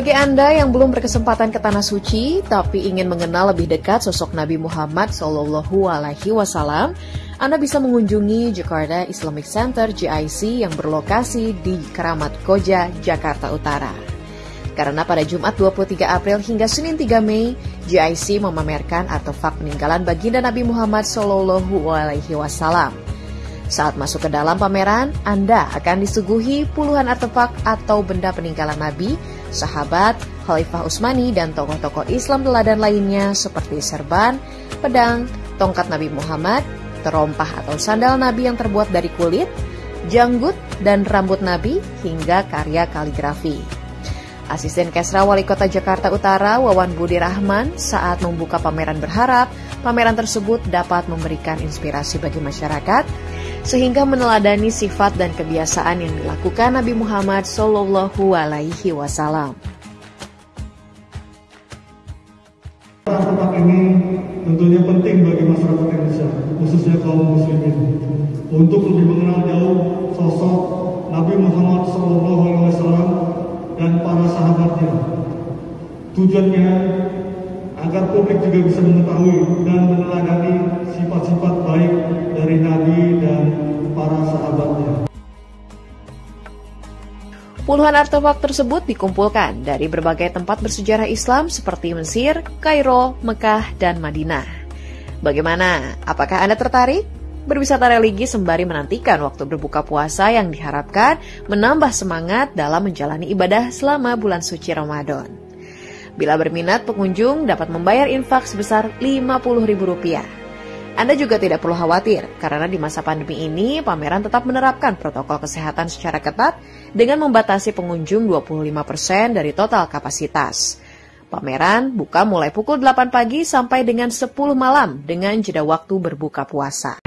Bagi Anda yang belum berkesempatan ke Tanah Suci, tapi ingin mengenal lebih dekat sosok Nabi Muhammad Wasallam, Anda bisa mengunjungi Jakarta Islamic Center (JIC) yang berlokasi di Keramat Koja, Jakarta Utara. Karena pada Jumat 23 April hingga Senin 3 Mei, JIC memamerkan artefak peninggalan baginda Nabi Muhammad Shallallahu Alaihi Wasallam. Saat masuk ke dalam pameran, Anda akan disuguhi puluhan artefak atau benda peninggalan Nabi sahabat, Khalifah Utsmani dan tokoh-tokoh Islam teladan lainnya seperti serban, pedang, tongkat Nabi Muhammad, terompah atau sandal Nabi yang terbuat dari kulit, janggut dan rambut Nabi hingga karya kaligrafi. Asisten Kesra Wali Kota Jakarta Utara Wawan Budi Rahman saat membuka pameran berharap pameran tersebut dapat memberikan inspirasi bagi masyarakat sehingga meneladani sifat dan kebiasaan yang dilakukan Nabi Muhammad Shallallahu Alaihi Wasallam. Tempat ini tentunya penting bagi masyarakat Indonesia, khususnya kaum muslimin, untuk lebih mengenal sahabatnya. Tujuannya agar publik juga bisa mengetahui dan meneladani sifat-sifat baik dari Nabi dan para sahabatnya. Puluhan artefak tersebut dikumpulkan dari berbagai tempat bersejarah Islam seperti Mesir, Kairo, Mekah, dan Madinah. Bagaimana? Apakah Anda tertarik? Berwisata religi sembari menantikan waktu berbuka puasa yang diharapkan menambah semangat dalam menjalani ibadah selama bulan suci Ramadan. Bila berminat, pengunjung dapat membayar infak sebesar Rp50.000. Anda juga tidak perlu khawatir, karena di masa pandemi ini, pameran tetap menerapkan protokol kesehatan secara ketat dengan membatasi pengunjung 25% dari total kapasitas. Pameran buka mulai pukul 8 pagi sampai dengan 10 malam dengan jeda waktu berbuka puasa.